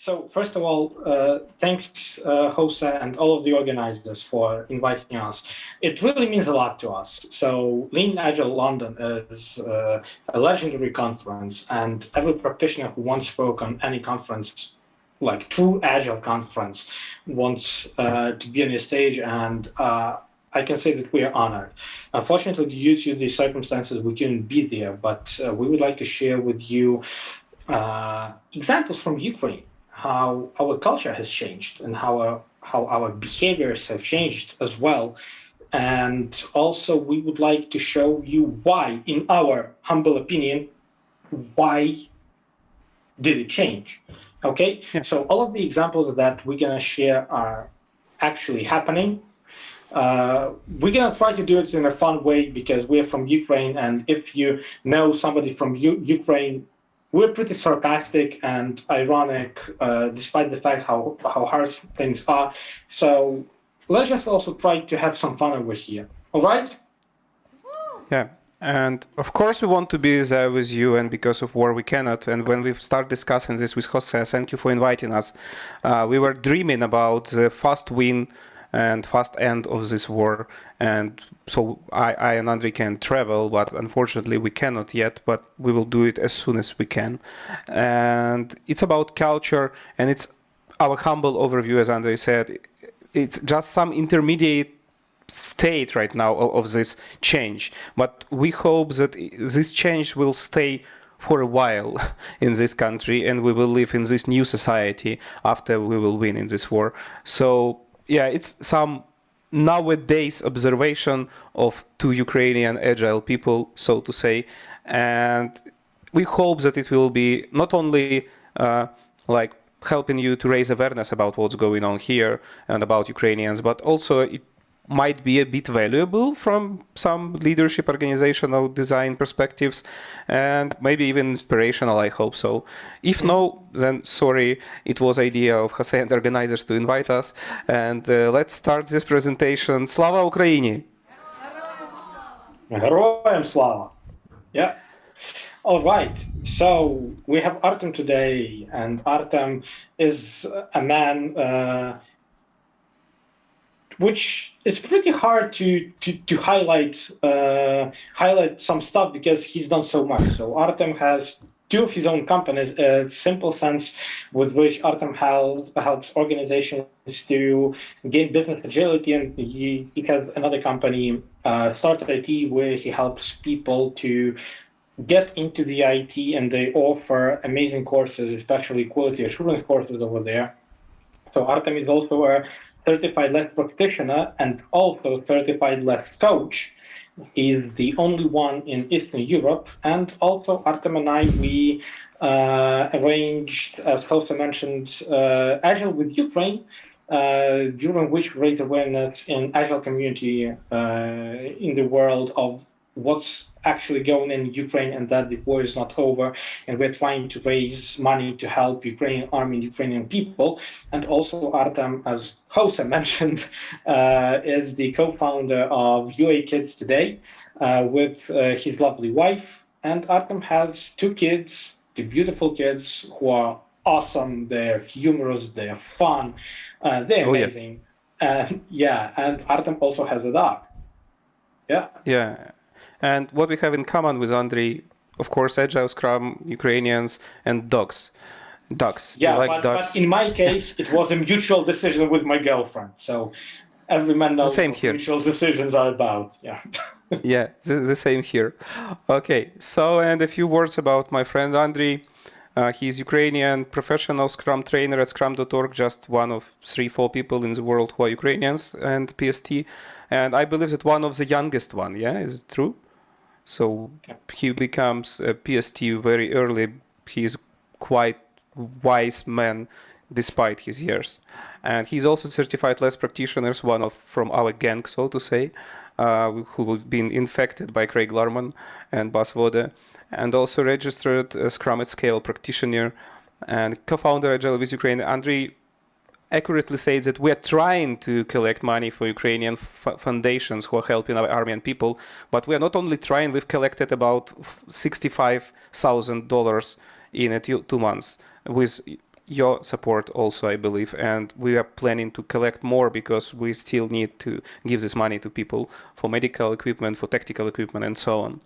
So first of all, uh, thanks, uh, Jose and all of the organizers for inviting us. It really means a lot to us. So Lean Agile London is uh, a legendary conference and every practitioner who once spoke on any conference, like true Agile conference, wants uh, to be on the stage and uh, I can say that we are honored. Unfortunately, due to the circumstances, we couldn't be there, but uh, we would like to share with you examples from Ukraine how our culture has changed and how our, how our behaviors have changed as well. And also we would like to show you why, in our humble opinion, why did it change? Okay, yeah. so all of the examples that we're gonna share are actually happening. Uh, we're gonna try to do it in a fun way because we're from Ukraine, and if you know somebody from U Ukraine, we're pretty sarcastic and ironic, uh, despite the fact how, how hard things are. So let's just also try to have some fun over here. All right? Yeah. And of course, we want to be there with you, and because of war, we cannot. And when we start discussing this with Jose, thank you for inviting us. Uh, we were dreaming about the fast win and fast end of this war. And so I, I and Andre can travel, but unfortunately we cannot yet, but we will do it as soon as we can. And it's about culture and it's our humble overview, as Andre said, it's just some intermediate state right now of, of this change. But we hope that this change will stay for a while in this country and we will live in this new society after we will win in this war. So yeah, it's some nowadays observation of two Ukrainian agile people, so to say, and we hope that it will be not only uh, like helping you to raise awareness about what's going on here and about Ukrainians, but also it might be a bit valuable from some leadership organizational design perspectives and maybe even inspirational i hope so if no then sorry it was idea of Jose and organizers to invite us and uh, let's start this presentation slava ukraini Героям слава! Yeah. All right. So we have Artem today, and Artem is a man uh, which is pretty hard to to, to highlight uh, highlight some stuff because he's done so much. So Artem has two of his own companies, a simple sense with which Artem helps, helps organizations to gain business agility. And he, he has another company, uh, Start IT, where he helps people to get into the IT and they offer amazing courses, especially quality assurance courses over there. So Artem is also a certified LeSS practitioner and also certified LeSS coach. He's the only one in Eastern Europe. And also Artem and I, we uh, arranged, as Jose mentioned, uh, Agile with Ukraine, uh, during which raised awareness in Agile community uh, in the world of what's actually going in Ukraine and that the war is not over. And we're trying to raise money to help Ukrainian army and Ukrainian people. And also Artem, as Jose mentioned, uh, is the co-founder of UA Kids Today uh, with uh, his lovely wife. And Artem has two kids, two beautiful kids who are awesome. They're humorous, they're fun, uh, they're amazing. Oh, yeah. And yeah, and Artem also has a dog. Yeah. Yeah. And what we have in common with Andrei, of course, Agile, Scrum, Ukrainians, and dogs. Dogs. Yeah, like but, dogs? but, in my case, it was a mutual decision with my girlfriend. So every man knows same here. mutual decisions are about. Yeah. yeah, the, the, same here. Okay, so and a few words about my friend Andrei. Uh, he's Ukrainian professional Scrum trainer at Scrum.org, just one of three, four people in the world who are Ukrainians and PST. And I believe that one of the youngest one, yeah, is it true? So he becomes a PST very early. He's quite wise man despite his years. And he's also certified LeSS practitioners, one of from our gang, so to say, uh, who have been infected by Craig Larman and Bas Vodde, and also registered Scrum at Scale practitioner and co-founder Agile with Ukraine. Andrei accurately says that we are trying to collect money for Ukrainian foundations who are helping our army and people, but we are not only trying, we've collected about $65,000 in a two months with your support also, I believe, and we are planning to collect more because we still need to give this money to people for medical equipment, for tactical equipment, and so on.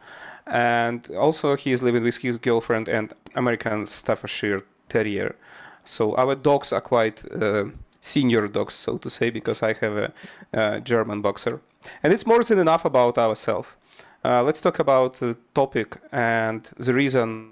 And also, he is living with his girlfriend and American Staffordshire Terrier. So our dogs are quite uh, senior dogs, so to say, because I have a, a German boxer. And it's more than enough about ourselves. Uh, let's talk about the topic and the reason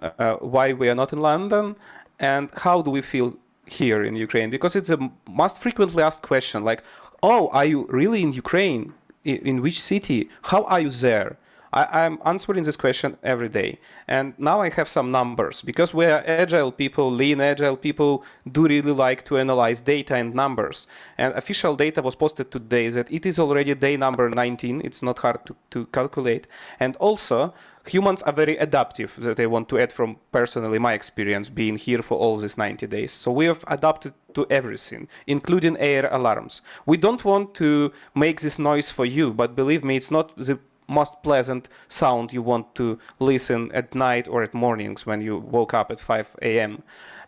uh, why we are not in London and how do we feel here in Ukraine? Because it's a most frequently asked question like, oh, are you really in Ukraine? In, in which city? How are you there? I, am answering this question every day. And now I have some numbers because we are agile people, lean agile people do really like to analyze data and numbers. And official data was posted today that it is already day number 19. It's not hard to, to calculate. And also humans are very adaptive that I want to add from personally my experience being here for all these 90 days. So we have adapted to everything, including air alarms. We don't want to make this noise for you, but believe me, it's not the most pleasant sound you want to listen at night or at mornings when you woke up at 5 a.m.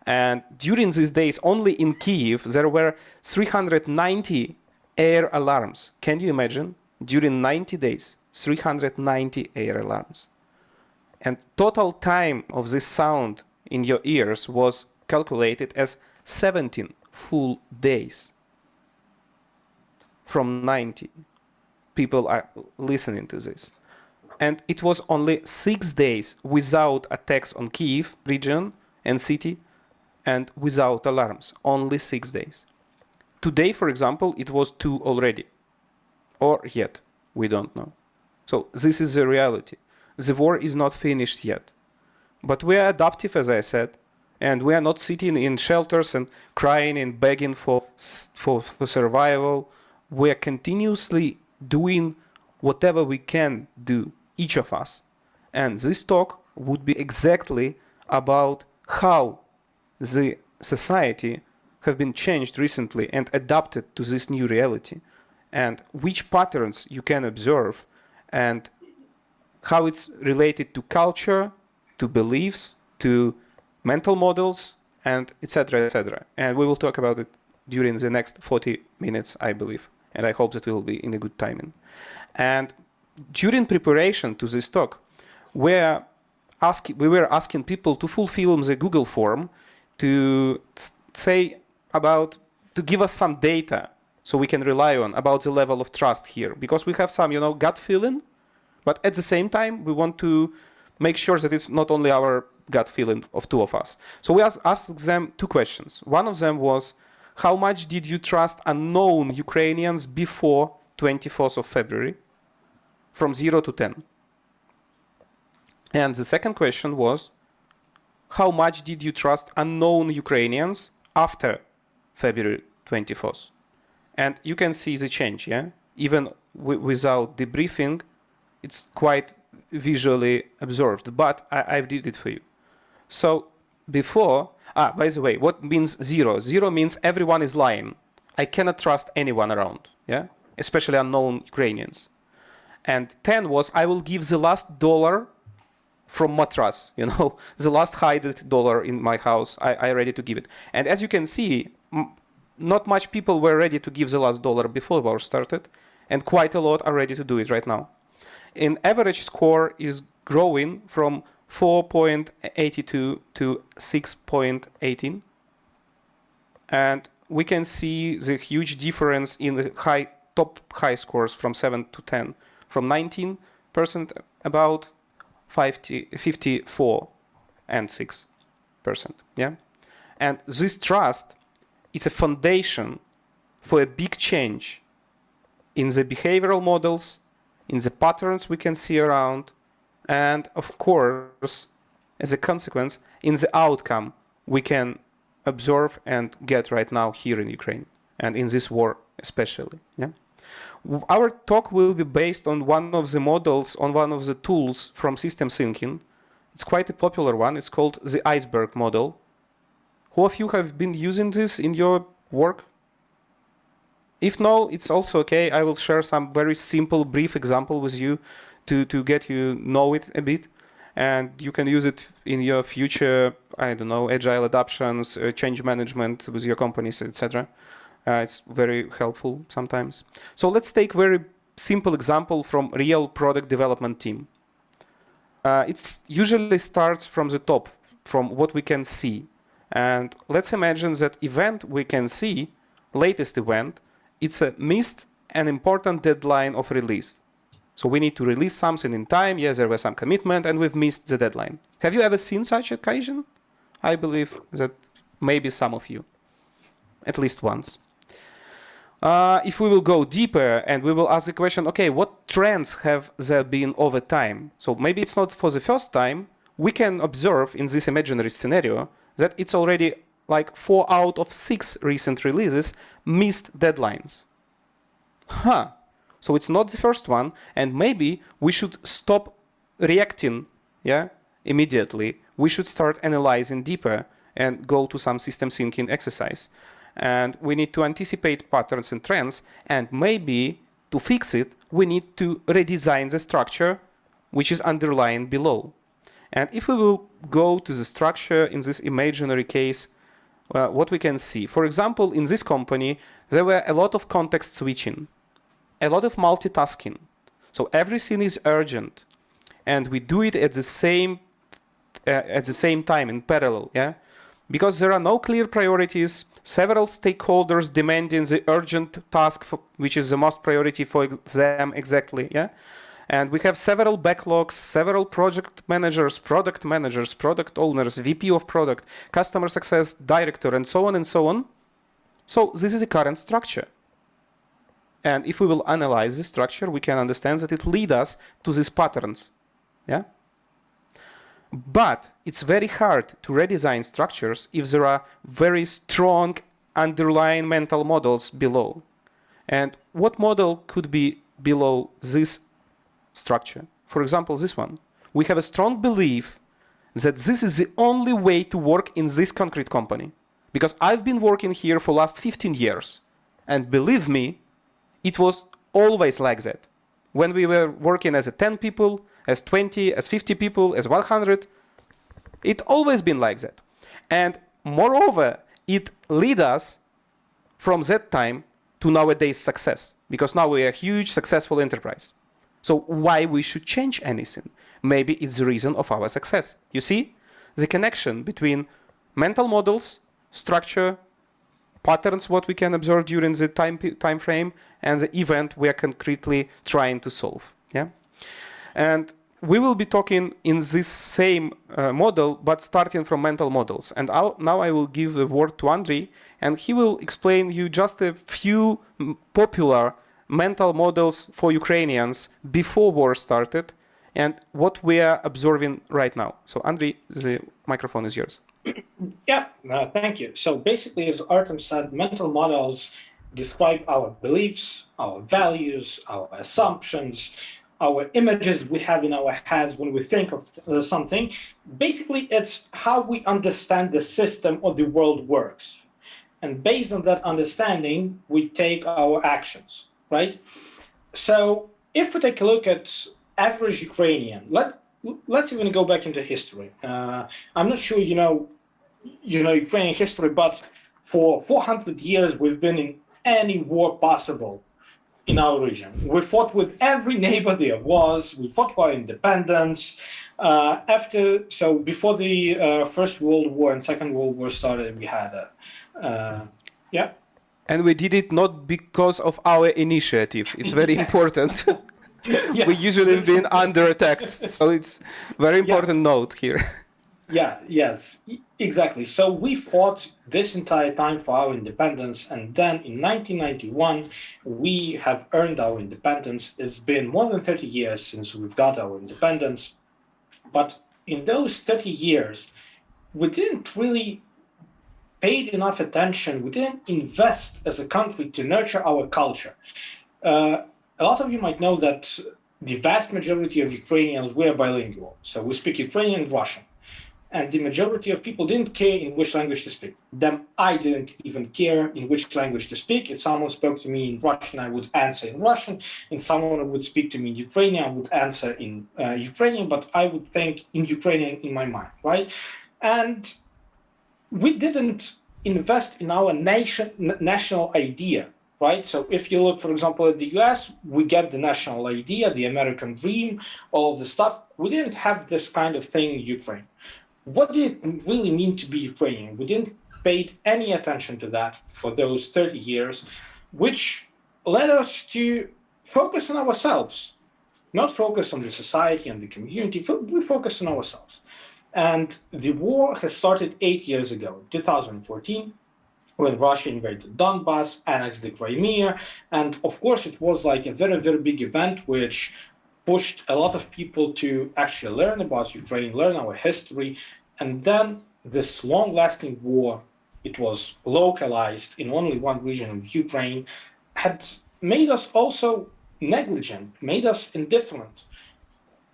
And during these days, only in Kiev, there were 390 air alarms. Can you imagine? During 90 days, 390 air alarms. And total time of this sound in your ears was calculated as 17 full days from 90 people are listening to this. And it was only six days without attacks on Kiev region and city and without alarms, only six days. Today, for example, it was two already, or yet, we don't know. So this is the reality. The war is not finished yet. But we are adaptive, as I said, and we are not sitting in shelters and crying and begging for, for, for survival. We are continuously doing whatever we can do, each of us. And this talk would be exactly about how the society have been changed recently and adapted to this new reality and which patterns you can observe and how it's related to culture, to beliefs, to mental models, and etc. etc. And we will talk about it during the next 40 minutes, I believe and I hope that we will be in a good timing. And during preparation to this talk, we're asking, we were asking people to fulfill the Google form to say about, to give us some data so we can rely on about the level of trust here. Because we have some, you know, gut feeling, but at the same time, we want to make sure that it's not only our gut feeling of two of us. So we asked them two questions. One of them was, how much did you trust unknown Ukrainians before 24th of February? From 0 to 10. And the second question was, how much did you trust unknown Ukrainians after February 24th? And you can see the change, yeah? Even without debriefing, it's quite visually observed, but I, I did it for you. So before, Ah, by the way, what means zero? Zero means everyone is lying. I cannot trust anyone around, yeah? Especially unknown Ukrainians. And 10 was I will give the last dollar from matras, you know, the last hidden dollar in my house, I, I ready to give it. And as you can see, not much people were ready to give the last dollar before war started, and quite a lot are ready to do it right now. In average score is growing from 4.82 to 6.18. And we can see the huge difference in the high top high scores from 7 to 10, from 19% about 50, 54 and 6%. Yeah? And this trust is a foundation for a big change in the behavioral models, in the patterns we can see around, and of course, as a consequence, in the outcome we can observe and get right now here in Ukraine and in this war especially. Yeah? Our talk will be based on one of the models, on one of the tools from system thinking. It's quite a popular one. It's called the iceberg model. Who of you have been using this in your work? If no, it's also okay. I will share some very simple, brief example with you to, to get you know it a bit. and you can use it in your future, I don't know, agile adoptions, uh, change management with your companies, etc. Uh, it's very helpful sometimes. So let's take very simple example from real product development team. Uh, it usually starts from the top, from what we can see. And let's imagine that event we can see, latest event, it's a missed an important deadline of release. So we need to release something in time. Yes, there was some commitment and we've missed the deadline. Have you ever seen such occasion? I believe that maybe some of you, at least once. Uh, if we will go deeper and we will ask the question, okay, what trends have there been over time? So maybe it's not for the first time. We can observe in this imaginary scenario that it's already like four out of six recent releases missed deadlines. Huh. So it's not the first one, and maybe we should stop reacting yeah, immediately. We should start analyzing deeper and go to some system thinking exercise. And we need to anticipate patterns and trends, and maybe to fix it, we need to redesign the structure which is underlying below. And if we will go to the structure in this imaginary case, uh, what we can see. For example, in this company, there were a lot of context switching a lot of multitasking. So everything is urgent, and we do it at the same uh, at the same time in parallel. Yeah, because there are no clear priorities. Several stakeholders demanding the urgent task, for, which is the most priority for them exactly. Yeah. And we have several backlogs, several project managers, product managers, product owners, VP of product, customer success director, and so on and so on. So this is the current structure. And if we will analyze the structure, we can understand that it leads us to these patterns. Yeah. But it's very hard to redesign structures if there are very strong underlying mental models below. And what model could be below this structure? For example, this one. We have a strong belief that this is the only way to work in this concrete company. Because I've been working here for last 15 years. And believe me, it was always like that. When we were working as a 10 people, as 20, as 50 people, as 100, it always been like that. And moreover, it lead us from that time to nowadays success, because now we are a huge successful enterprise. So why we should change anything? Maybe it's the reason of our success. You see the connection between mental models, structure, patterns what we can observe during the time time frame and the event we are concretely trying to solve yeah? And we will be talking in this same uh, model but starting from mental models. And I'll, now i will give the word to andrei and he will explain you just a few popular mental models for ukrainians before war started and what we are observing right now. So andrei the microphone is yours yeah, uh, thank you. So basically, as Artem said, mental models describe our beliefs, our values, our assumptions, our images we have in our heads when we think of uh, something. Basically, it's how we understand the system or the world works. And based on that understanding, we take our actions, right? So if we take a look at average Ukrainian, let, let's even go back into history. Uh, I'm not sure you know, you know Ukrainian history, but for 400 years we've been in any war possible in our region. We fought with every neighbor there was. We fought for independence. Uh, after, so before the uh, First World War and Second World War started, we had a, uh, yeah. And we did it not because of our initiative. It's very important. yeah. we usually have been under attack. So it's very important yeah. note here. Yeah, yes, exactly. So we fought this entire time for our independence. And then in 1991, we have earned our independence. It's been more than 30 years since we've got our independence. But in those 30 years, we didn't really paid enough attention. We didn't invest as a country to nurture our culture. Uh, a lot of you might know that the vast majority of Ukrainians were bilingual. So we speak Ukrainian and Russian. and the majority of people didn't care in which language to speak. Them, I didn't even care in which language to speak. If someone spoke to me in Russian, I would answer in Russian. If someone would speak to me in Ukrainian, I would answer in uh, Ukrainian, but I would think in Ukrainian in my mind, right? And we didn't invest in our nation national idea right? So if you look, for example, at the US, we get the national idea, the American dream, all of the stuff. We didn't have this kind of thing in Ukraine. What did it really mean to be Ukrainian? We didn't pay any attention to that for those 30 years, which led us to focus on ourselves, not focus on the society and the community, we focus on ourselves. And the war has started eight years ago, 2014, when Russia invaded Donbass, annexed the Crimea, and of course it was like a very, very big event which pushed a lot of people to actually learn about Ukraine, learn our history, and then this long-lasting war, it was localized in only one region of Ukraine, had made us also negligent, made us indifferent.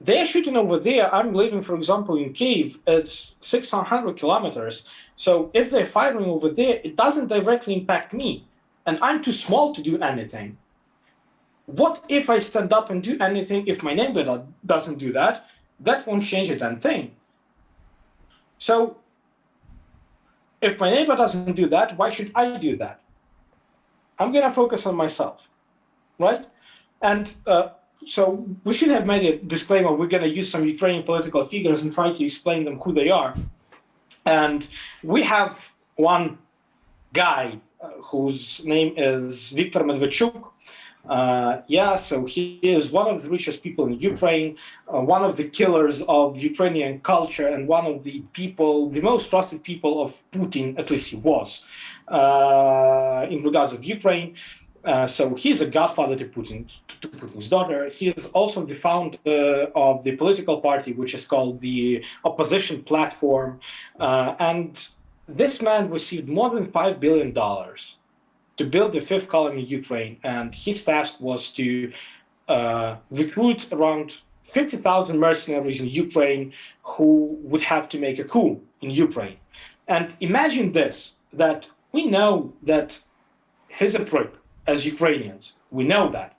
They're shooting over there. I'm living, for example, in Kiev. It's 600 kilometers. So if they're firing over there, it doesn't directly impact me. And I'm too small to do anything. What if I stand up and do anything if my neighbor doesn't do that? That won't change a damn thing. So if my neighbor doesn't do that, why should I do that? I'm going to focus on myself, right? And uh, so we should have made a disclaimer. We're going to use some Ukrainian political figures and try to explain them who they are. And we have one guy uh, whose name is Viktor Medvedchuk. Uh, yeah, so he is one of the richest people in Ukraine, uh, one of the killers of Ukrainian culture, and one of the people, the most trusted people of Putin, at least he was, uh, in regards of Ukraine. Uh, so he's a godfather to Putin, to Putin's daughter. He is also the founder of the political party, which is called the Opposition Platform. Uh, and this man received more than $5 billion to build the fifth column in Ukraine. And his task was to uh, recruit around 50,000 mercenaries in Ukraine who would have to make a coup in Ukraine. And imagine this, that we know that he's a as Ukrainians. We know that.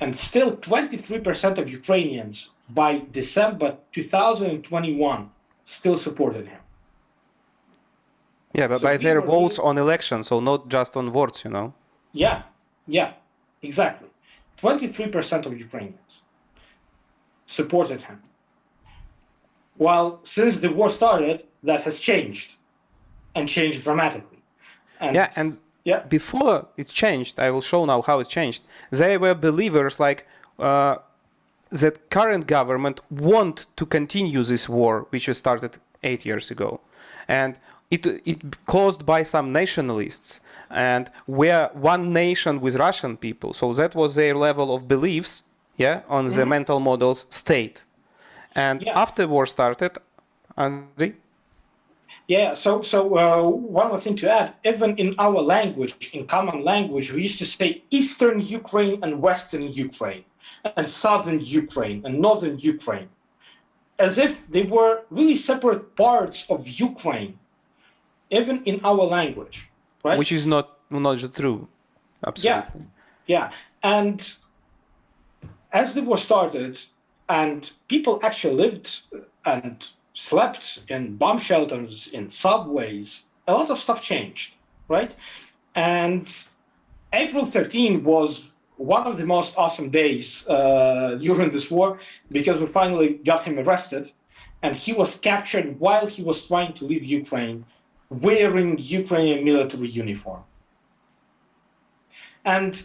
And still 23% of Ukrainians by December 2021 still supported him. Yeah, but so by their votes really... on elections, so not just on votes, you know? Yeah, yeah, exactly. 23% of Ukrainians supported him. While since the war started, that has changed and changed dramatically. And yeah, and yeah. Before it changed, I will show now how it changed. They were believers like uh, that current government want to continue this war, which was started eight years ago, and it it caused by some nationalists and we're one nation with Russian people. So that was their level of beliefs, yeah, on mm -hmm. the mental models state. And yeah. after war started, Andrei. Yeah, so so uh, one more thing to add, even in our language, in common language, we used to say Eastern Ukraine and Western Ukraine, and Southern Ukraine and Northern Ukraine, as if they were really separate parts of Ukraine, even in our language, right? Which is not not true, absolutely. Yeah, yeah, and as the war started, and people actually lived and slept in bomb shelters, in subways, a lot of stuff changed, right? And April 13 was one of the most awesome days uh, during this war because we finally got him arrested and he was captured while he was trying to leave Ukraine wearing Ukrainian military uniform. And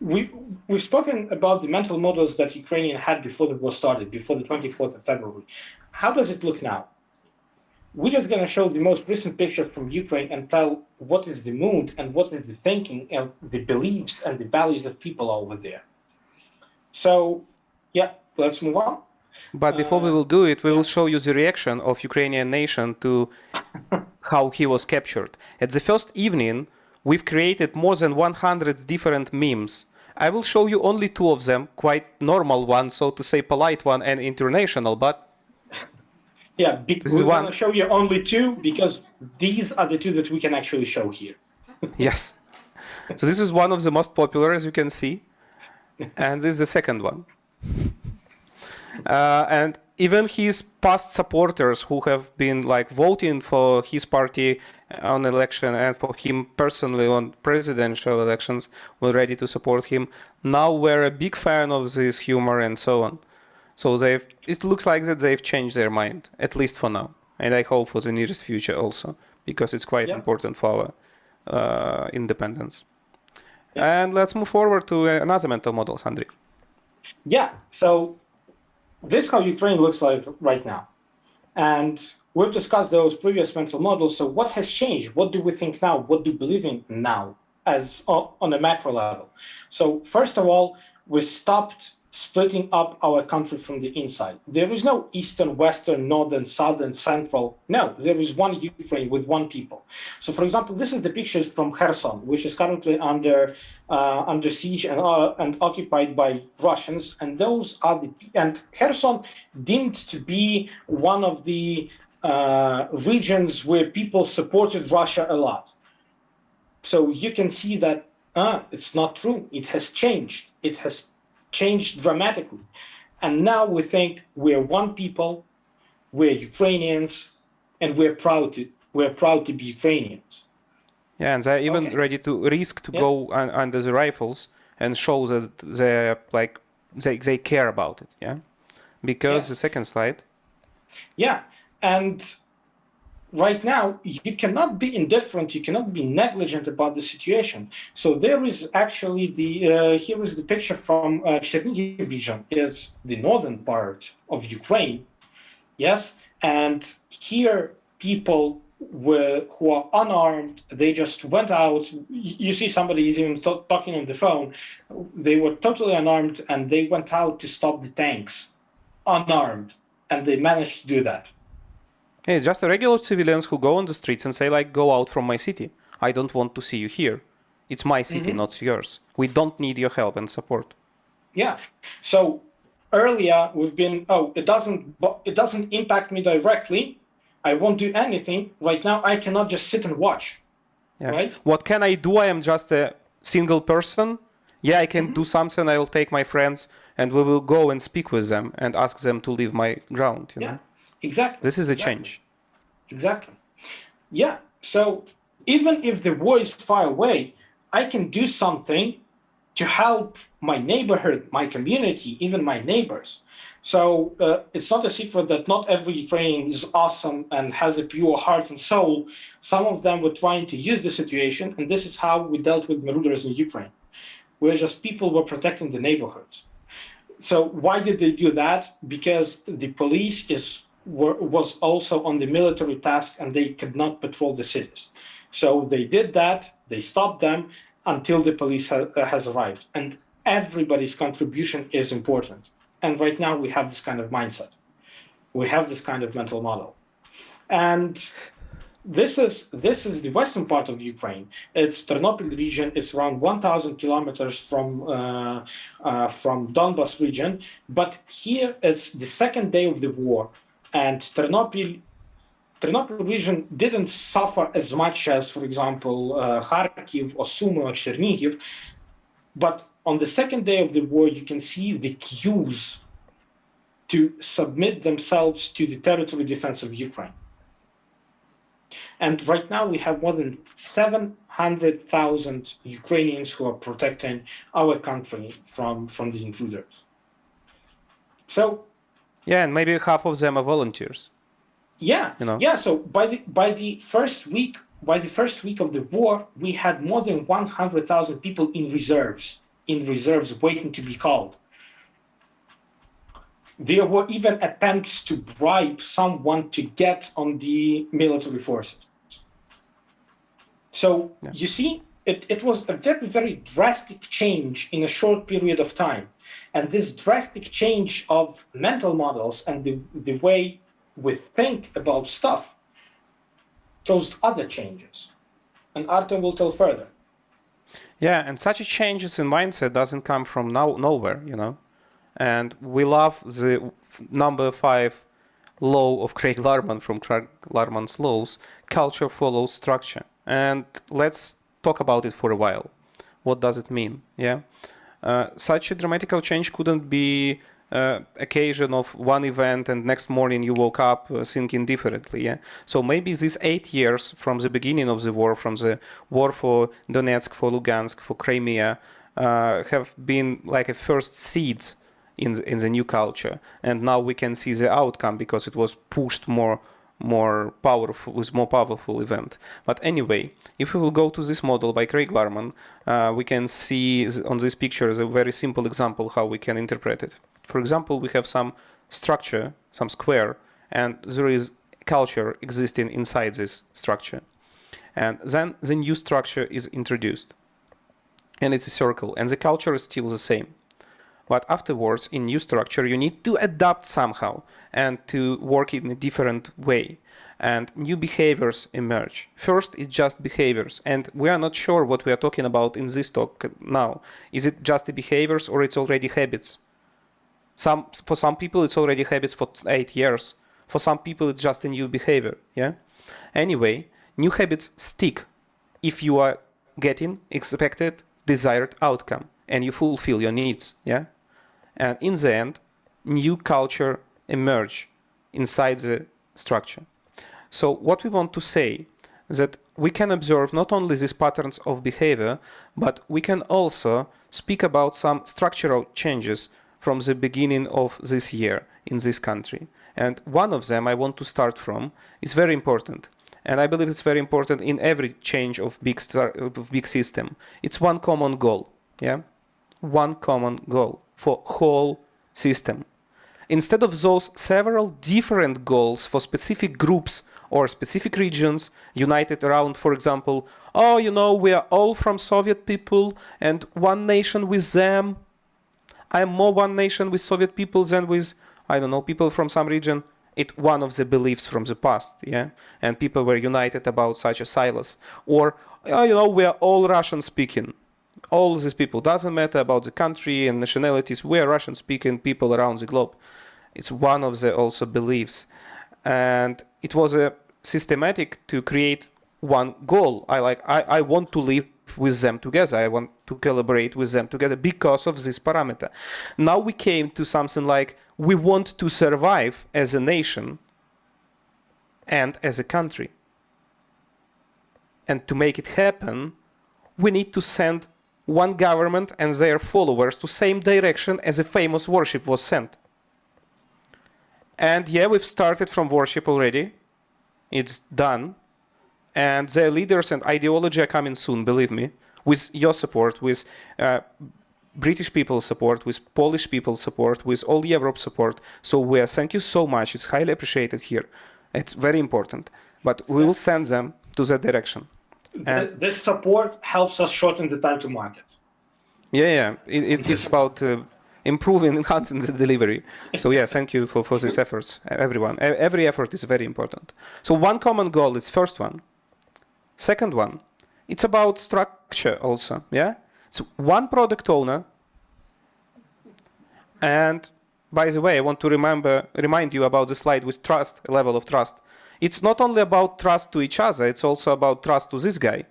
we, we've spoken about the mental models that Ukrainian had before the war started, before the 24th of February. How does it look now? We're just going to show the most recent picture from Ukraine and tell what is the mood and what is the thinking and the beliefs and the values of people over there. So, yeah, let's move on. But before uh, we will do it, we will show you the reaction of Ukrainian nation to how he was captured. At the first evening, we've created more than 100 different memes I will show you only two of them, quite normal one, so to say polite one and international, but Yeah, be- we're gonna show you only two because these are the two that we can actually show here. Yes. So this is one of the most popular, as you can see, and this is the second one. Uh, and even his past supporters who have been like voting for his party on election and for him personally on presidential elections were ready to support him. Now we're a big fan of this humor and so on. So they've it looks like that they've changed their mind, at least for now. And I hope for the nearest future also, because it's quite Yeah. important for our uh, independence. And let's move forward to another mental model, Andrei. Yeah, so this is how Ukraine looks like right now. And we've discussed those previous mental models. So what has changed? What do we think now? What do we believe in now as on a macro level? So first of all, we stopped splitting up our country from the inside. There is no eastern, western, northern, southern, central. No, there is one Ukraine with one people. So, for example, this is the pictures from Kherson, which is currently under uh, under siege and uh, and occupied by Russians. And those are the and Kherson deemed to be one of the uh, regions where people supported Russia a lot. So you can see that uh, it's not true. It has changed. It has changed dramatically. And now we think we're one people, we're Ukrainians, and we're proud to we're proud to be Ukrainians. Yeah, and they're even Okay. ready to risk to Yeah. go un- under the rifles and show that they're like they, they care about it. Yeah, because Yes. the second slide. Yeah, and right now you cannot be indifferent, you cannot be negligent about the situation. So there is actually the uh, here is the picture from uh, region. It's the northern part of Ukraine, yes, and here people were who are unarmed. They just went out. You see somebody is even talking on the phone. They were totally unarmed, and they went out to stop the tanks, unarmed, and they managed to do that. Hey, just regular civilians who go on the streets and say like, "Go out from my city. I don't want to see you here. It's my city, Mm-hmm. not yours. We don't need your help and support." Yeah. So earlier we've been oh it doesn't it doesn't impact me directly. I won't do anything. Right now I cannot just sit and watch. Yeah. Right. What can I do? I am just a single person. Yeah, I can Mm-hmm. do something. I will take my friends and we will go and speak with them and ask them to leave my ground. You Yeah. know, Exactly. this is a Exactly. change. Exactly. Yeah. So even if the war is far away, I can do something to help my neighborhood, my community, even my neighbors. So uh, it's not a secret that not every Ukrainian is awesome and has a pure heart and soul. Some of them were trying to use the situation, and this is how we dealt with marauders in Ukraine, where just people were protecting the neighborhoods. So why did they do that? Because the police is were, was also on the military task and they could not patrol the cities. So they did that. They stopped them until the police ha- uh, has arrived. And everybody's contribution is important. And right now we have this kind of mindset. We have this kind of mental model. And this is this is the western part of Ukraine. It's Ternopil region. It's around 1,000 kilometers from uh, uh, from Donbas region. But here it's the second day of the war, and Ternopil Ternopil region didn't suffer as much as, for example, uh, Kharkiv or Sumy or Chernihiv. But on the second day of the war, you can see the queues to submit themselves to the territory defense of Ukraine. And right now, we have more than 700,000 Ukrainians who are protecting our country from, from the intruders. So, Yeah, and maybe half of them are volunteers. yeah, You know? yeah. So by the by the first week, by the first week of the war, we had more than 100,000 people in reserves, in reserves waiting to be called. There were even attempts to bribe someone to get on the military forces. So Yeah. you see, it, it was a very, very drastic change in a short period of time. And this drastic change of mental models and the, the way we think about stuff caused other changes. And Artem will tell further. Yeah, and such a changes in mindset doesn't come from now nowhere, you know. And we love the number five law of Craig Larman from Craig Larman's laws, culture follows structure. And let's talk about it for a while. What does it mean? Yeah, uh, such a dramatical change couldn't be uh, occasion of one event and next morning you woke up uh, thinking differently. Yeah. So maybe these eight years from the beginning of the war, from the war for Donetsk, for Lugansk, for Crimea, uh, have been like a first seeds in the, in the new culture, and now we can see the outcome because it was pushed more more powerful with more powerful event. But anyway, if we will go to this model by Craig Larman, uh, we can see on this picture a very simple example how we can interpret it. For example, we have some structure, some square, and there is culture existing inside this structure. And then the new structure is introduced. And it's a circle, and the culture is still the same. But afterwards, in new structure, you need to adapt somehow and to work in a different way. And new behaviors emerge. First, it's just behaviors. And we are not sure what we are talking about in this talk now. Is it just the behaviors or it's already habits? Some, for some people, it's already habits for eight years. For some people, it's just a new behavior. Yeah. Anyway, new habits stick if you are getting expected desired outcome and you fulfill your needs. Yeah. And in the end, new culture emerge inside the structure. So what we want to say that we can observe not only these patterns of behavior, but we can also speak about some structural changes from the beginning of this year in this country. And one of them I want to start from is very important. And I believe it's very important in every change of big, star, of big system. It's one common goal. Yeah, One common goal for whole system. Instead of those several different goals for specific groups or specific regions united around, for example, oh, you know, we are all from Soviet people and one nation with them. I'm more one nation with Soviet people than with, I don't know, people from some region. It one of the beliefs from the past, yeah? And people were united about such a silos. Or, oh, you know, we are all Russian speaking all these people. Doesn't matter about the country and nationalities. We are Russian-speaking people around the globe. It's one of the also beliefs, and it was a systematic to create one goal. I like. I, I want to live with them together. I want to collaborate with them together because of this parameter. Now we came to something like we want to survive as a nation and as a country. And to make it happen, we need to send one government and their followers to same direction as a famous worship was sent. And yeah, we've started from worship already. It's done. And their leaders and ideology are coming soon, believe me, with your support, with uh, British people's support, with Polish people's support, with all Europe support. So we are, thank you so much. It's highly appreciated here. It's very important. But we will send them to that direction. This support helps us shorten the time to market. Yeah, yeah. It, it is about uh, improving, enhancing the delivery. So yeah, thank you for, for these efforts, everyone. Every effort is very important. So one common goal is first one. Second one, it's about structure also, yeah? It's one product owner. And by the way, I want to remember, remind you about the slide with trust, level of trust it's not only about trust to each other, it's also about trust to this guy.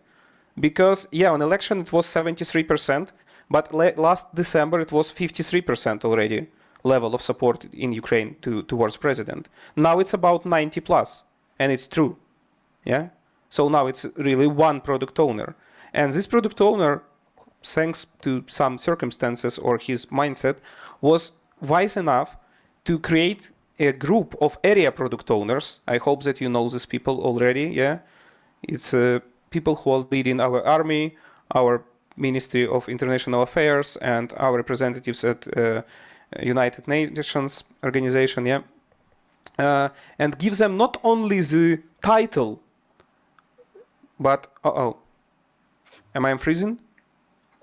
Because, yeah, on election it was 73%, but last December it was 53% already level of support in Ukraine to, towards president. Now it's about 90 plus, and it's true. Yeah? So now it's really one product owner. And this product owner, thanks to some circumstances or his mindset, was wise enough to create a group of area product owners. I hope that you know these people already. Yeah, it's uh, people who are leading our army, our Ministry of International Affairs, and our representatives at uh, United Nations organization. Yeah, uh, and give them not only the title, but uh oh, am I freezing?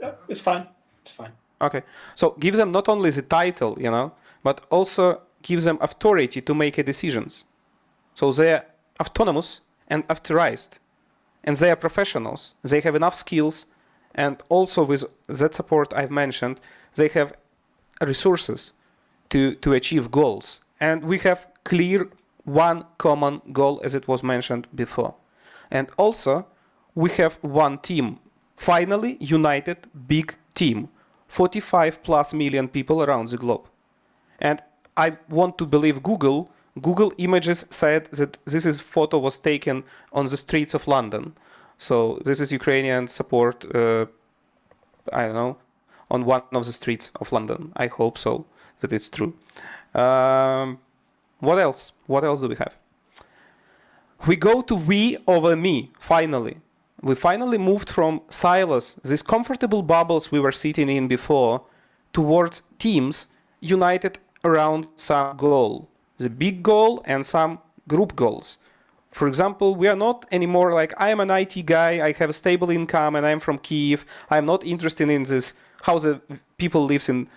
Yeah, it's fine. It's fine. Okay, so give them not only the title, you know, but also gives them authority to make decisions. So they are autonomous and authorized. And they are professionals. They have enough skills. And also with that support I've mentioned, they have resources to, to achieve goals. And we have clear one common goal as it was mentioned before. And also, we have one team, finally united big team, 45 plus million people around the globe. And I want to believe Google. Google Images said that this is photo was taken on the streets of London. So this is Ukrainian support, uh, I don't know, on one of the streets of London. I hope so, that it's true. Um, what else? What else do we have? We go to we over me, finally. We finally moved from silos, these comfortable bubbles we were sitting in before, towards teams united around some goal. The big goal and some group goals. For example, we are not anymore like, I am an IT guy, I have a stable income and I'm from Kiev. I'm not interested in this, how the people lives in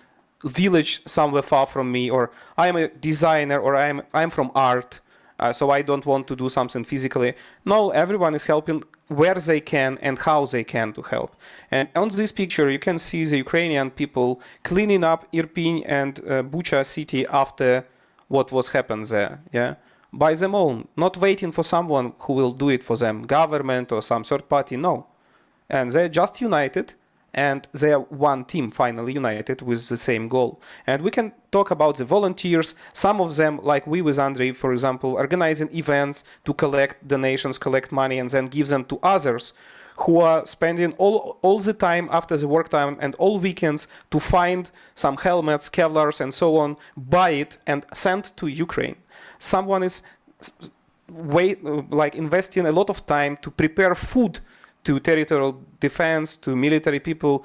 village somewhere far from me, or I'm a designer, or I'm, I'm from art, uh, so I don't want to do something physically. No, everyone is helping where they can and how they can to help. And on this picture, you can see the Ukrainian people cleaning up Irpin and uh, Bucha city after what was happened there. Yeah by them own, not waiting for someone who will do it for them, government or some third party, no. And they're just united and they are one team finally united with the same goal. And we can talk about the volunteers, some of them, like we with Andrei, for example, organizing events to collect donations, collect money, and then give them to others who are spending all, all the time after the work time and all weekends to find some helmets, Kevlars, and so on, buy it, and send to Ukraine someone is wait, like investing a lot of time to prepare food to territorial defense, to military people.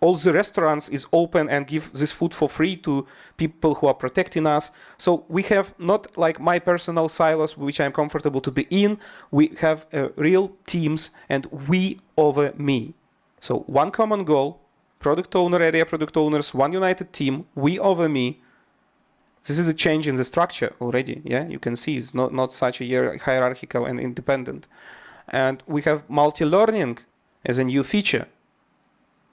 All the restaurants is open and give this food for free to people who are protecting us. So we have not like my personal silos, which I'm comfortable to be in. We have uh, real teams and we over me. So one common goal, product owner, area product owners, one united team, we over me, this is a change in the structure already. Yeah, you can see it's not, not such a hierarchical and independent. And we have multi-learning as a new feature.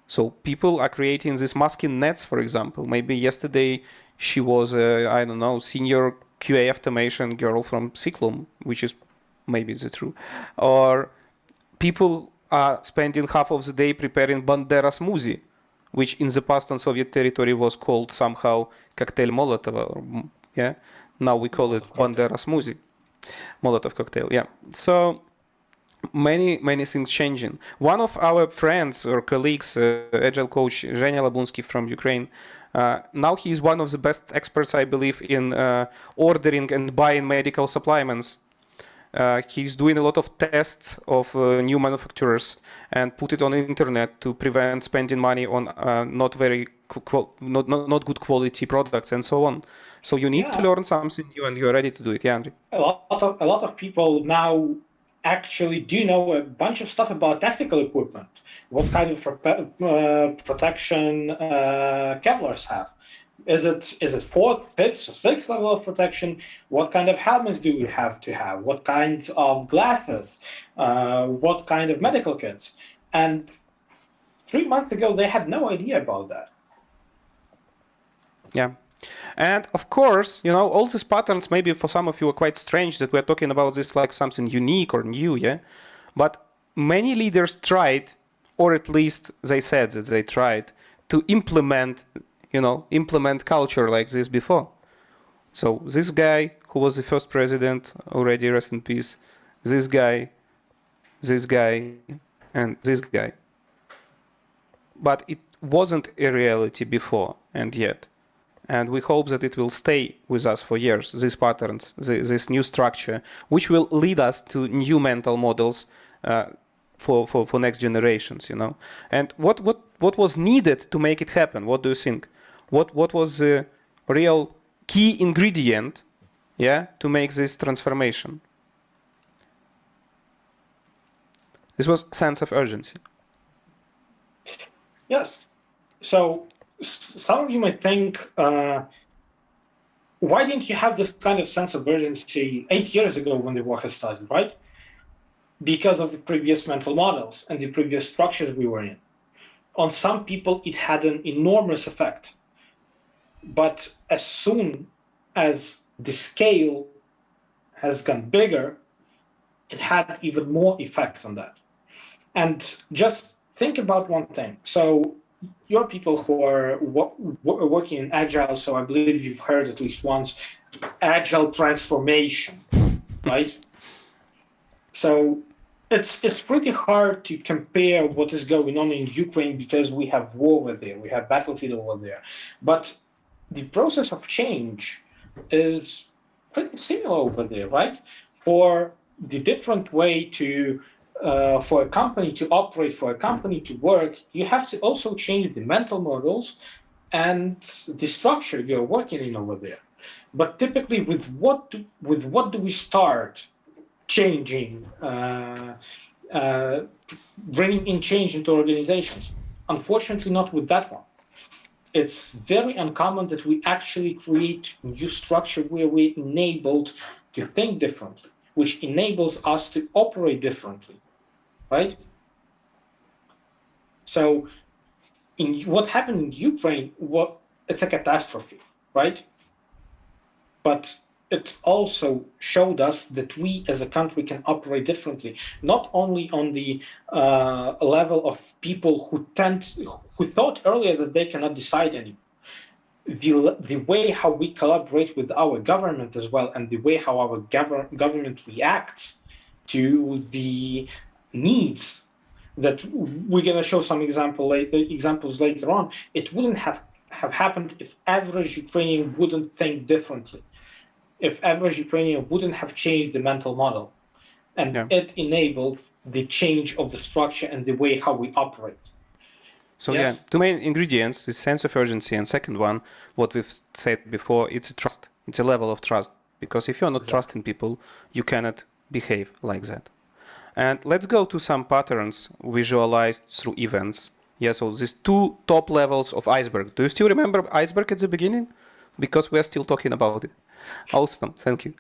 So people are creating these masking nets, for example. Maybe yesterday she was, a, I don't know, senior QA automation girl from Ciklum, which is maybe the true. Or people are spending half of the day preparing Bandera smoothie which in the past on Soviet territory was called somehow cocktail Molotov. Or, yeah, now we call it Bandera smoothie, Molotov cocktail. Yeah, so many many things changing. One of our friends or colleagues, uh, agile coach Zhenya Labunsky from Ukraine. Uh, now he is one of the best experts, I believe, in uh, ordering and buying medical supplements uh, he's doing a lot of tests of uh, new manufacturers and put it on the internet to prevent spending money on uh, not very not, not, not good quality products and so on. So you need yeah. to learn something new and you're ready to do it. Yeah, Andrew. A lot of a lot of people now actually do you know a bunch of stuff about tactical equipment. What kind of uh, protection uh, Kevlars have. Is it is it fourth, fifth, or sixth level of protection? What kind of helmets do we have to have? What kinds of glasses? Uh, what kind of medical kits? And three months ago, they had no idea about that. Yeah. And of course, you know, all these patterns maybe for some of you are quite strange that we're talking about this like something unique or new, yeah? But many leaders tried, or at least they said that they tried, to implement you know, implement culture like this before. So this guy who was the first president, already rest in peace, this guy, this guy, and this guy. But it wasn't a reality before and yet. And we hope that it will stay with us for years, these patterns, this new structure, which will lead us to new mental models uh, for, for, for next generations, you know. And what, what, what was needed to make it happen? What do you think? what what was the real key ingredient yeah to make this transformation this was sense of urgency yes so some of you might think uh, why didn't you have this kind of sense of urgency eight years ago when the war had started right because of the previous mental models and the previous structures we were in on some people it had an enormous effect but as soon as the scale has gone bigger, it had even more effect on that. And just think about one thing. So you're people who are working in agile, so I believe you've heard at least once agile transformation, right? So it's it's pretty hard to compare what is going on in Ukraine because we have war over there, we have battlefield over there. But the process of change is pretty similar over there, right? For the different way to uh, for a company to operate, for a company to work, you have to also change the mental models and the structure you're working in over there. But typically, with what do, with what do we start changing, uh, uh, bringing in change into organizations? Unfortunately, not with that one. It's very uncommon that we actually create new structure where we enabled to think differently, which enables us to operate differently, right? So, in what happened in Ukraine, what it's a catastrophe, right? But it also showed us that we as a country can operate differently, not only on the uh, level of people who tend, who thought earlier that they cannot decide anymore. The, the way how we collaborate with our government as well, and the way how our gov government reacts to the needs that we're going to show some example later, examples later on, it wouldn't have, have happened if average Ukrainian wouldn't think differently if average Ukrainian wouldn't have changed the mental model. And yeah. it enabled the change of the structure and the way how we operate. So yes? yeah, two main ingredients is sense of urgency, and second one, what we've said before, it's a trust. It's a level of trust. Because if you're not exactly. trusting people, you cannot behave like that. And let's go to some patterns visualized through events. Yeah, so these two top levels of iceberg. Do you still remember iceberg at the beginning? Because we're still talking about it. Awesome, thank you.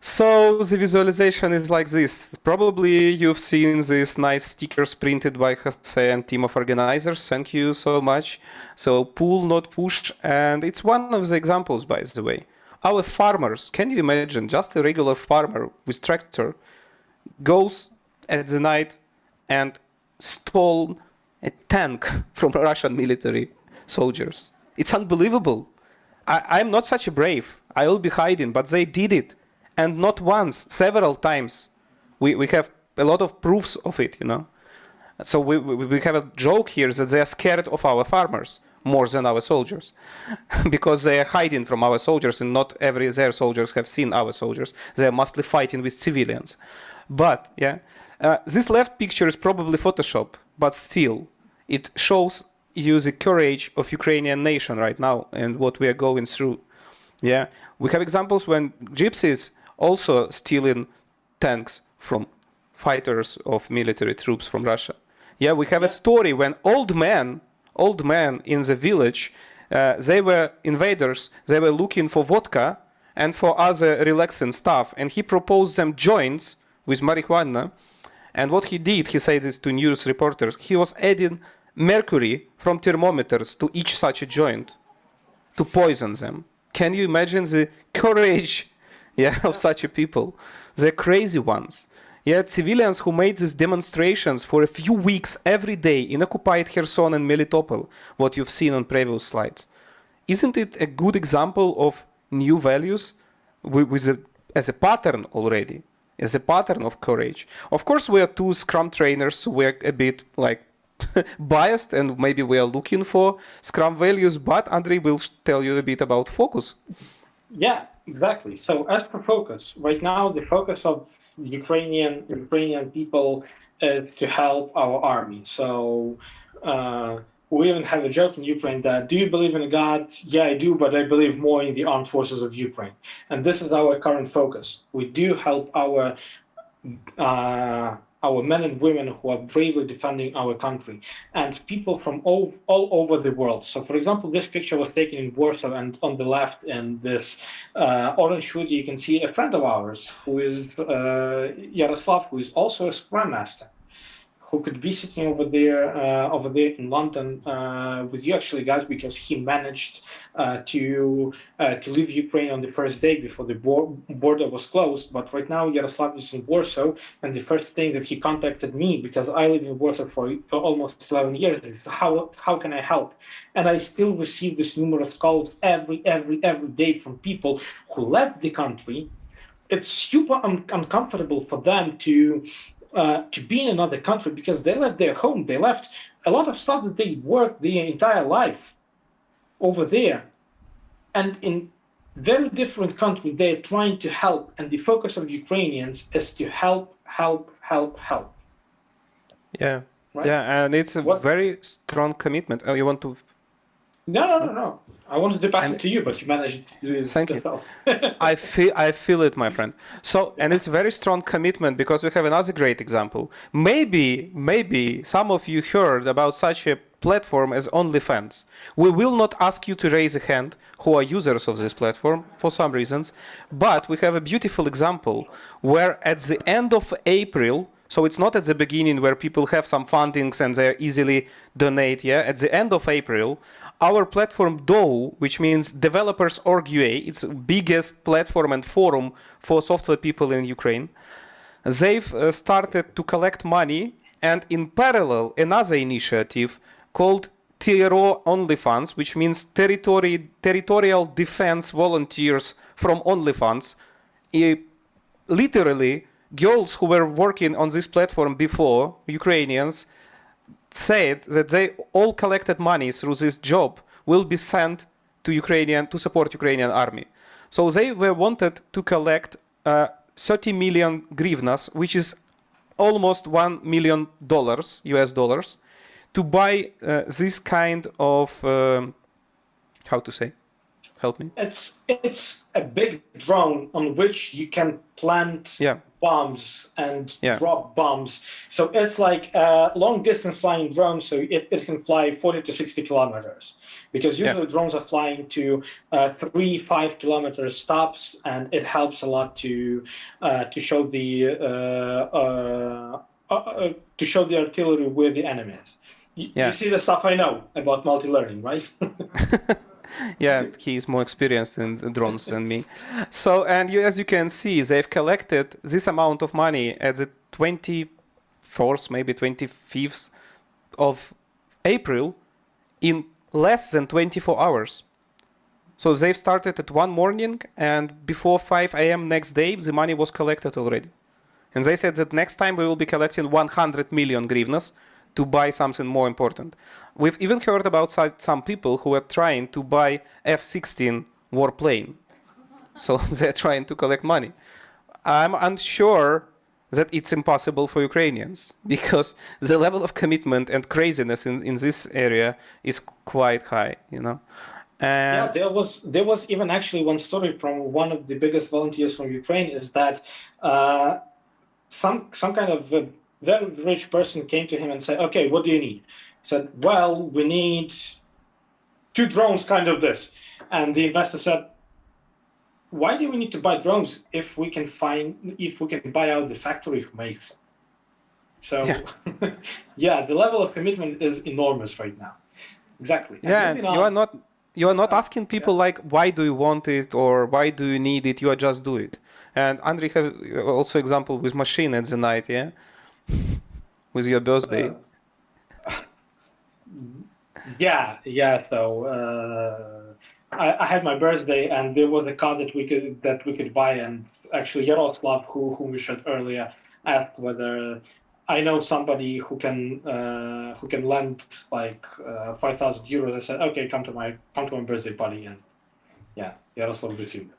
So the visualization is like this. Probably you've seen these nice stickers printed by Jose and team of organizers. Thank you so much. So pull, not push. And it's one of the examples, by the way. Our farmers, can you imagine just a regular farmer with tractor goes at the night and stole a tank from Russian military soldiers. It's unbelievable. I, am not such a brave. I will be hiding, but they did it. And not once, several times. We, we have a lot of proofs of it, you know. So we, we, we have a joke here that they are scared of our farmers more than our soldiers because they are hiding from our soldiers and not every their soldiers have seen our soldiers. They are mostly fighting with civilians. But yeah, uh, this left picture is probably Photoshop, but still it shows you the courage of Ukrainian nation right now and what we are going through. Yeah, we have examples when gypsies also stealing tanks from fighters of military troops from Russia. Yeah, we have a story when old men, old men in the village, uh, they were invaders. They were looking for vodka and for other relaxing stuff, and he proposed them joints with marijuana. And what he did, he said this to news reporters, he was adding mercury from thermometers to each such a joint to poison them. Can you imagine the courage yeah, of such a people? They're crazy ones. Yet civilians who made these demonstrations for a few weeks every day in occupied Kherson and Melitopol, what you've seen on previous slides. Isn't it a good example of new values with, a, as a pattern already, as a pattern of courage? Of course, we are two Scrum trainers, so we're a bit like biased and maybe we are looking for Scrum values, but Andrei will tell you a bit about focus. Yeah, exactly. So as for focus, right now the focus of Ukrainian Ukrainian people is to help our army. So uh, we even have a joke in Ukraine that, do you believe in God? Yeah, I do, but I believe more in the armed forces of Ukraine. And this is our current focus. We do help our uh, our men and women who are bravely defending our country and people from all, all over the world. So for example, this picture was taken in Warsaw and on the left in this uh, orange hoodie, you can see a friend of ours who is uh, Yaroslav, who is also a Scrum Master, who could be sitting over there, uh, over there in London uh, with you actually, guys, because he managed uh, to uh, to leave Ukraine on the first day before the border was closed. But right now, Yaroslav is in Warsaw, and the first thing that he contacted me because I live in Warsaw for almost 11 years is how how can I help? And I still receive these numerous calls every every every day from people who left the country. It's super un uncomfortable for them to uh, to be in another country because they left their home. They left a lot of stuff that they worked their entire life over there. And in very different country, they're trying to help. And the focus of Ukrainians is to help, help, help, help. Yeah. Right? Yeah, and it's a what? very strong commitment. Oh, you want to no, no, no, no. I wanted to pass and it to you, but you managed to do it Thank yourself. you. I feel I feel it, my friend. So, and it's a very strong commitment because we have another great example. Maybe, maybe some of you heard about such a platform as OnlyFans. We will not ask you to raise a hand who are users of this platform for some reasons, but we have a beautiful example where at the end of April, so it's not at the beginning where people have some fundings and they easily donate. Yeah, at the end of April, our platform DOU, which means Developers Org UA, it's biggest platform and forum for software people in Ukraine. They've uh, started to collect money and in parallel another initiative called TRO OnlyFans, which means territory, Territorial Defense Volunteers from OnlyFans. It, literally, girls who were working on this platform before, Ukrainians, said that they all collected money through this job will be sent to Ukrainian to support Ukrainian army. So they were wanted to collect uh, 30 million grivnas, which is almost one million dollars, US dollars, to buy uh, this kind of um, how to say help me it's it's a big drone on which you can plant yeah bombs and yeah. drop bombs. So it's like a long distance flying drone, so it, it can fly 40 to 60 kilometers. Because usually yeah. drones are flying to uh, three, five kilometers stops, and it helps a lot to uh, to show the uh, uh, uh, uh to show the artillery where the enemy is. You, yeah. you see the stuff I know about multi-learning, right? yeah, he's more experienced in drones than me. So, and you, as you can see, they've collected this amount of money at the 24th, maybe 25th of April in less than 24 hours. So they've started at one morning and before 5 a.m. next day, the money was collected already. And they said that next time we will be collecting 100 million grivnas, to buy something more important. We've even heard about some people who are trying to buy F-16 warplane. So they're trying to collect money. I'm unsure that it's impossible for Ukrainians because the level of commitment and craziness in, in this area is quite high, you know. And yeah, there was there was even actually one story from one of the biggest volunteers from Ukraine is that uh, some some kind of very rich person came to him and said, okay, what do you need? He said, well, we need two drones, kind of this. And the investor said, why do we need to buy drones if we can find, if we can buy out the factory who makes them? So yeah, yeah the level of commitment is enormous right now. Exactly. Yeah, you are not you are not uh, asking people yeah. like why do you want it or why do you need it you are just do it and Andrei have also example with machine at the night yeah with your birthday? Uh, yeah, yeah. So uh, I, I, had my birthday, and there was a car that we could that we could buy. And actually, Yaroslav, who who we showed earlier, asked whether I know somebody who can uh, who can lend like uh, five thousand euros. I said, okay, come to my come to my birthday party, and yeah, Yaroslav received.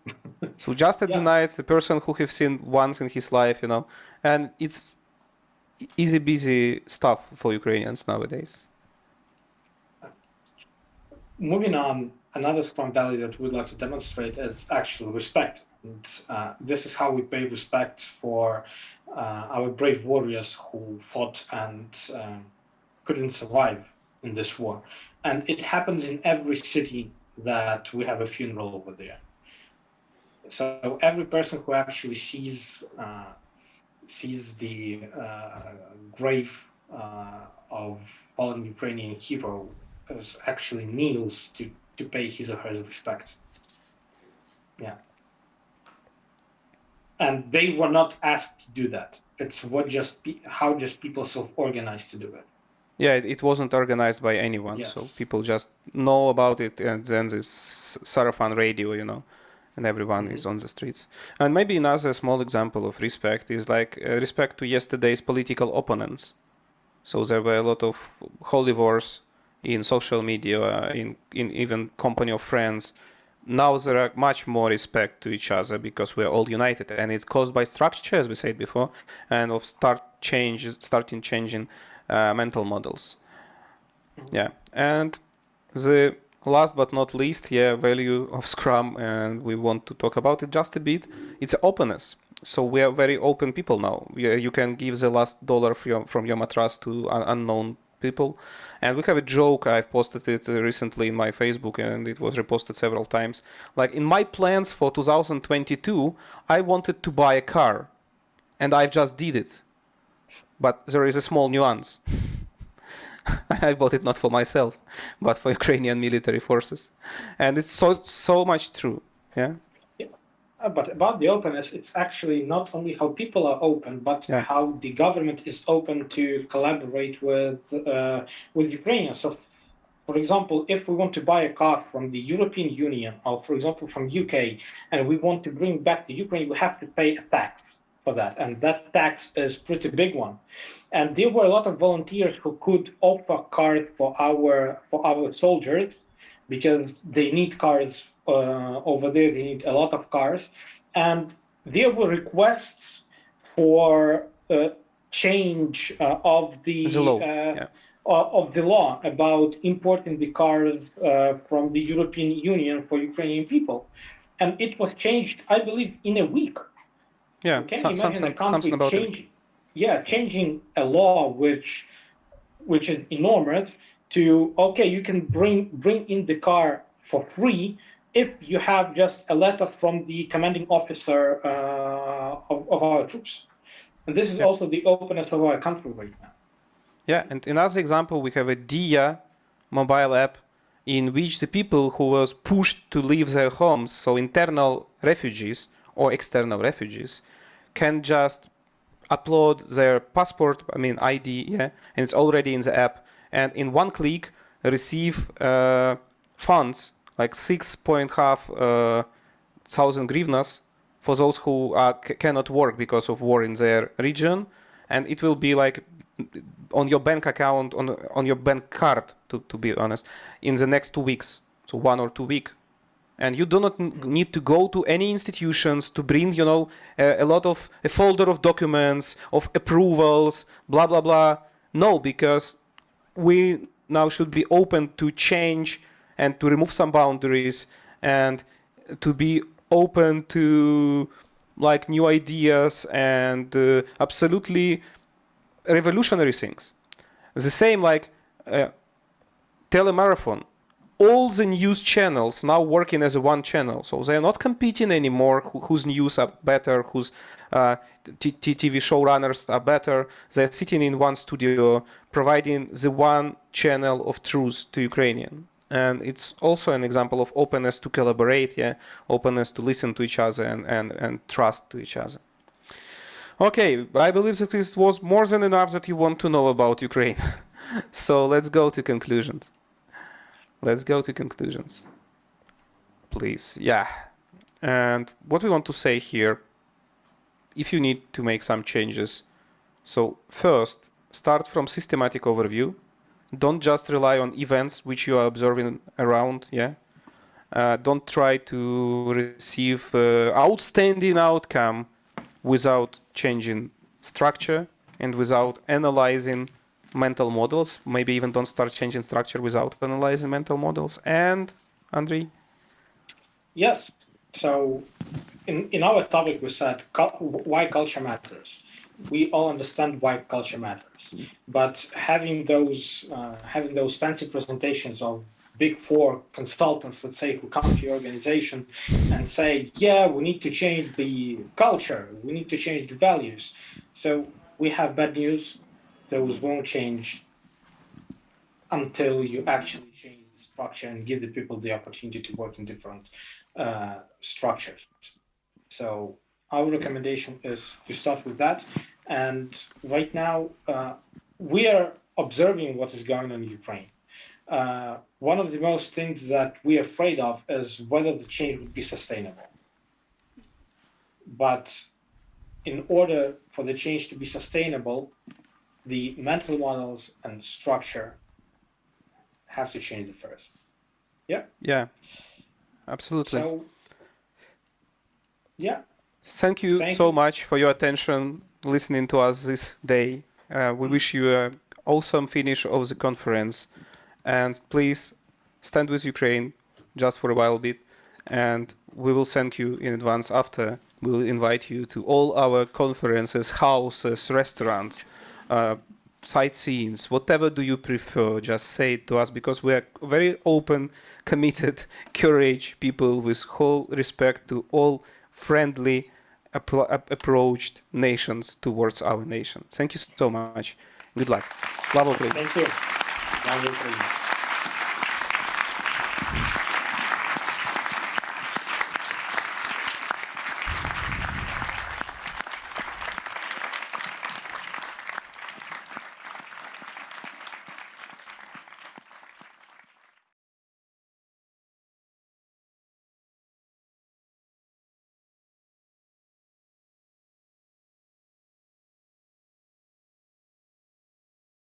so just at yeah. the night, the person who have seen once in his life, you know, and it's easy busy stuff for Ukrainians nowadays. Moving on, another strong value that we'd like to demonstrate is actual respect. And uh, this is how we pay respect for uh, our brave warriors who fought and um, couldn't survive in this war. And it happens in every city that we have a funeral over there. So every person who actually sees uh, sees the uh, grave uh, of fallen Ukrainian hero is actually kneels to, to pay his or her respect. Yeah. And they were not asked to do that. It's what just how just people self-organized to do it. Yeah, it, it wasn't organized by anyone, yes. so people just know about it, and then this Sarafan radio, you know, and everyone mm-hmm. is on the streets. And maybe another small example of respect is like uh, respect to yesterday's political opponents. So there were a lot of holy wars in social media, in in even company of friends. Now there are much more respect to each other because we're all united, and it's caused by structure, as we said before, and of start change, starting changing uh, mental models. Mm-hmm. Yeah, and the last but not least, yeah, value of Scrum, and we want to talk about it just a bit. It's openness so we are very open people now. You can give the last dollar from your, mattress to unknown people. And we have a joke, I've posted it uh, recently in my Facebook and it was reposted several times. Like in my plans for 2022, I wanted to buy a car and I just did it. But there is a small nuance. I bought it not for myself, but for Ukrainian military forces. And it's so, so much true. Yeah. Uh, but about the openness, it's actually not only how people are open, but yeah. how the government is open to collaborate with uh, with Ukrainians. So, for example, if we want to buy a car from the European Union, or for example from UK, and we want to bring back to Ukraine, we have to pay a tax for that, and that tax is pretty big one. And there were a lot of volunteers who could offer cars for our for our soldiers because they need cars uh, over there. They need a lot of cars, and there were requests for uh, change uh, of the, the. Yeah. of the law about importing the cars from the European Union for Ukrainian people, and it was changed, I believe, in a week. Yeah, can you imagine a country changing, yeah, changing a law which which is enormous to okay, you can bring bring in the car for free if you have just a letter from the commanding officer uh, of, of, our troops. And this is yeah. also the openness of our country right now. Yeah, and another example, we have a Diia mobile app in which the people who was pushed to leave their homes, so internal refugees or external refugees, can just upload their passport, I mean ID, yeah, and it's already in the app, and in one click receive uh, funds like six point half uh, thousand grivnas for those who cannot work because of war in their region, and it will be like on your bank account on on your bank card to, to be honest in the next two weeks. So one or two week and you do not need to go to any institutions to bring you know a, a, lot of a folder of documents of approvals blah blah blah no because we now should be open to change and to remove some boundaries and to be open to like new ideas and uh, absolutely revolutionary things. The same like uh, telemarathon. All the news channels now working as a one channel, so they are not competing anymore. whose news are better, whose uh, TV showrunners are better. They're sitting in one studio, providing the one channel of truth to Ukrainian. And it's also an example of openness to collaborate yeah openness to listen to each other and and, and trust to each other. Okay i believe that this was more than enough that you want to know about ukraine. So let's go to conclusions let's go to conclusions. Please yeah. And what we want to say here if you need to make some changes so first start from systematic overview. Don't just rely on events which you are observing around yeah? Uh, don't try to receive uh, outstanding outcome without changing structure and without analyzing mental models maybe even don't start changing structure without analyzing mental models and Andrei yes so in, in our topic we said why culture matters we all understand why culture matters. But having those uh, having those fancy presentations of big four consultants, let's say, who come to your organization and say, "Yeah, we need to change the culture. We need to change the values." So we have bad news. Those won't change until you actually change the structure and give the people the opportunity to work in different uh, structures. So our recommendation is to start with that. And right now, uh, we are observing what is going on in Ukraine. Uh, one of the most things that we are afraid of is whether the change would be sustainable. But in order for the change to be sustainable, the mental models and structure have to change the first. Yeah. Yeah, absolutely. So, yeah. Thank you Thank so you. much for your attention, listening to us this day. Uh, we wish you a awesome finish of the conference, and please stand with Ukraine just for a while bit, and we will thank you in advance after. We will invite you to all our conferences, houses, restaurants, uh, sightseeings, whatever do you prefer, just say it to us because we are very open, committed, courage people with whole respect to all friendly approached nations towards our nation. Thank you so much. Good luck. Ukraini. Thank you. Now, Ukraine.